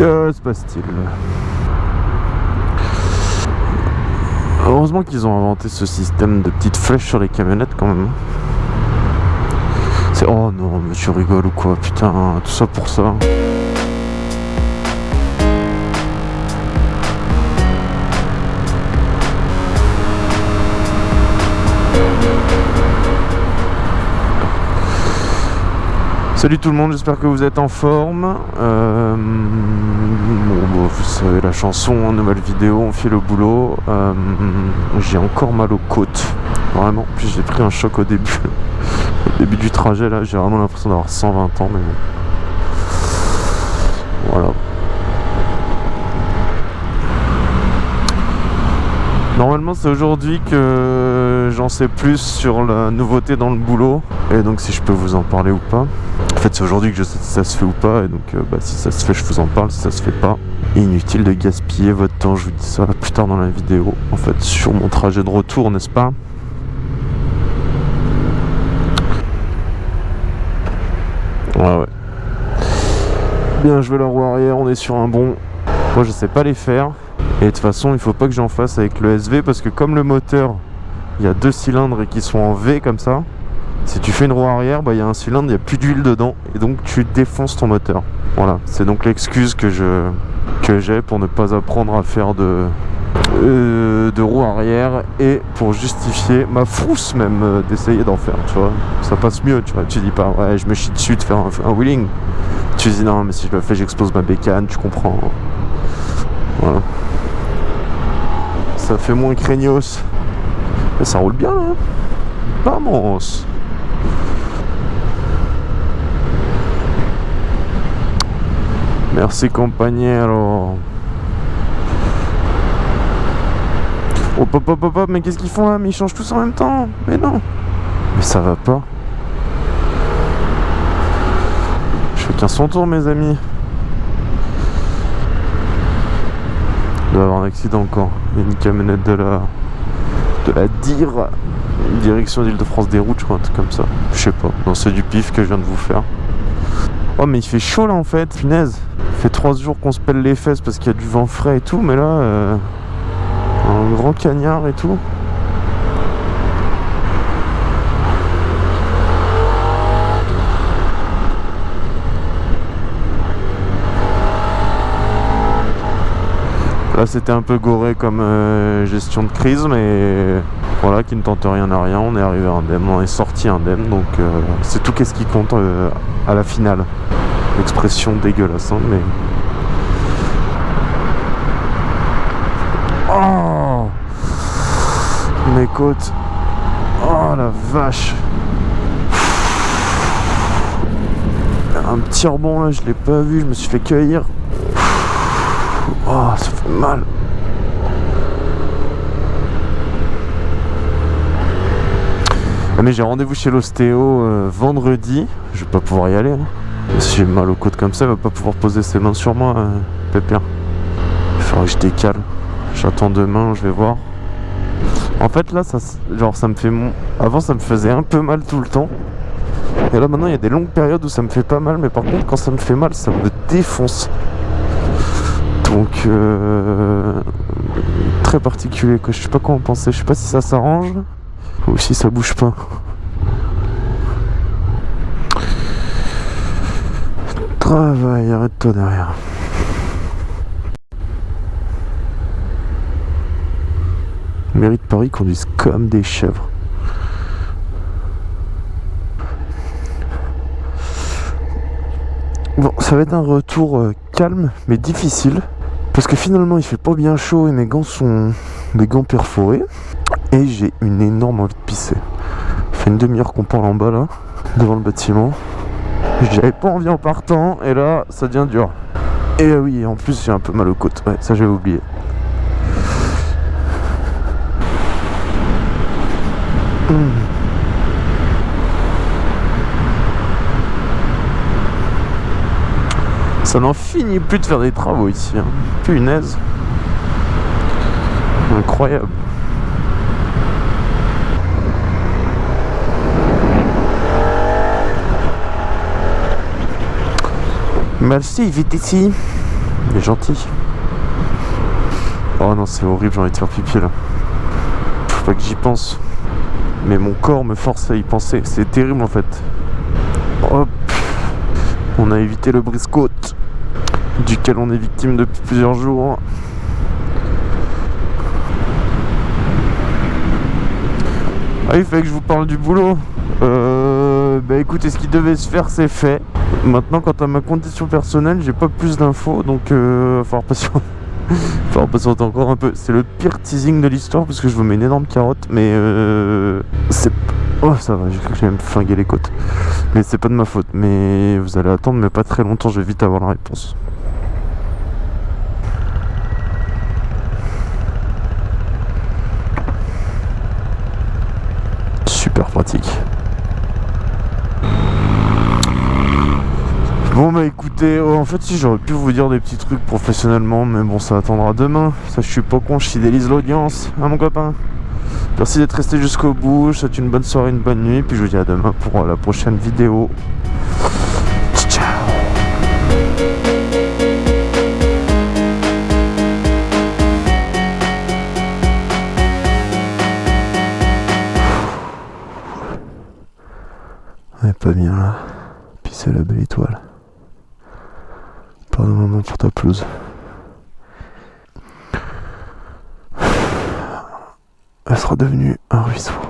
Que se passe-t-il Heureusement qu'ils ont inventé ce système de petites flèches sur les camionnettes quand même. C'est... Oh non, mais tu rigoles ou quoi Putain, tout ça pour ça. Salut tout le monde, j'espère que vous êtes en forme. Euh, bon, vous savez la chanson, nouvelle vidéo, on fait le boulot. Euh, j'ai encore mal aux côtes, vraiment. Puis j'ai pris un choc au début, au début du trajet là. J'ai vraiment l'impression d'avoir 120 ans, mais bon. Voilà. Normalement c'est aujourd'hui que j'en sais plus sur la nouveauté dans le boulot et donc si je peux vous en parler ou pas. En fait c'est aujourd'hui que je sais si ça se fait ou pas et donc euh, bah, si ça se fait je vous en parle, si ça se fait pas. Inutile de gaspiller votre temps, je vous dis ça plus tard dans la vidéo. En fait sur mon trajet de retour n'est-ce pas? Ouais ouais. Bien vais la roue arrière, on est sur un bon. Moi je sais pas les faire. Et de toute façon, il faut pas que j'en fasse avec le SV parce que comme le moteur, il y a deux cylindres et qui sont en V comme ça, si tu fais une roue arrière, bah, il y a un cylindre, il n'y a plus d'huile dedans et donc tu défonces ton moteur. Voilà, c'est donc l'excuse que j'ai pour ne pas apprendre à faire de euh, de roue arrière et pour justifier ma frousse même euh, d'essayer d'en faire, tu vois. Ça passe mieux, tu vois. Tu dis pas ouais, je me chie dessus de faire un, wheeling. Tu dis non, mais si je le fais, j'explose ma bécane, tu comprends. Voilà ça fait moins craignos. Mais ça roule bien là. Vamos. Merci compagnero. Oh pop pop pop mais qu'est-ce qu'ils font là? Mais ils changent tous en même temps Mais non Mais ça va pas. Qu'un son tour mes amis. Il doit y avoir un accident encore. Il y a une camionnette de la de la DIR direction d'Île-de-France des routes je crois un truc comme ça je sais pas non c'est du pif que je viens de vous faire oh mais il fait chaud là en fait. Punaise. Il fait trois jours qu'on se pèle les fesses parce qu'il y a du vent frais et tout mais là euh, un grand cagnard et tout Là c'était un peu goré comme euh, gestion de crise mais voilà qui ne tente rien à rien, on est arrivé indemne, on est sorti indemne donc euh, c'est tout qu'est-ce qui compte euh, à la finale. Expression dégueulasse hein, mais... Oh Mes côtes Oh la vache Un petit rebond là, je l'ai pas vu, je me suis fait cueillir. Oh, ça fait mal. Mais j'ai rendez-vous chez l'ostéo euh, vendredi. Je vais pas pouvoir y aller. Hein. Si j'ai mal aux côtes comme ça, il va pas pouvoir poser ses mains sur moi, euh, Pépère. Il faudra que je décale. J'attends demain, je vais voir. En fait là, ça, genre ça me fait... Mon... Avant ça me faisait un peu mal tout le temps. Et là maintenant il y a des longues périodes où ça me fait pas mal. Mais par contre quand ça me fait mal, ça me défonce. Donc euh, très particulier quoi. Je sais pas comment penser. Je sais pas si ça s'arrange ou si ça bouge pas. Travail, arrête-toi derrière. Mairie de Paris conduisent comme des chèvres. Bon, ça va être un retour euh, calme mais difficile. Parce que finalement il fait pas bien chaud et mes gants sont des gants perforés. Et j'ai une énorme envie de pisser. Ça fait une demi-heure qu'on parle en bas là, devant le bâtiment. J'avais pas envie en partant et là ça devient dur. Et oui, en plus j'ai un peu mal aux côtes. Ouais, ça j'avais oublié. Hmm. Ça n'en finit plus de faire des travaux ici. Hein. Punaise. Incroyable. Merci, vite ici. Il est gentil. Oh non, c'est horrible, j'ai envie de faire pipi là. Faut pas que j'y pense. Mais mon corps me force à y penser. C'est terrible en fait. Hop. On a évité le brise-côte. Duquel on est victime depuis plusieurs jours. Ah, il fallait que je vous parle du boulot. Euh, bah écoutez, ce qui devait se faire, c'est fait. Maintenant, quant à ma condition personnelle, j'ai pas plus d'infos, donc euh, falloir patienter. falloir patienter encore un peu. C'est le pire teasing de l'histoire parce que je vous mets une énorme carotte, mais euh, c'est. Oh, ça va, j'ai cru que les côtes. Mais c'est pas de ma faute. Mais vous allez attendre, mais pas très longtemps, je vais vite avoir la réponse. Pratique. Bon bah écoutez, oh, en fait si j'aurais pu vous dire des petits trucs professionnellement, mais bon ça attendra demain. Ça je suis pas con, je fidélise l'audience, hein mon copain Merci d'être resté jusqu'au bout, je souhaite une bonne soirée, une bonne nuit, puis je vous dis à demain pour la prochaine vidéo. Pas bien là, puis c'est la belle étoile. Pardon maman pour ta pelouse. Elle sera devenue un ruisseau.